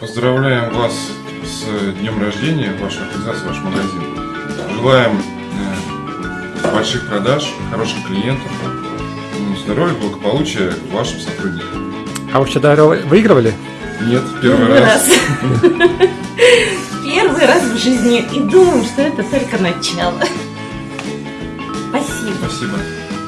Поздравляем вас с днем рождения, вашу организацию, ваш магазин. Желаем э, больших продаж, хороших клиентов, ну, здоровья, благополучия вашим сотрудникам. А вы вообще выигрывали? Нет, первый, раз. Первый раз в жизни. И думаю, что это только начало. Спасибо. Спасибо.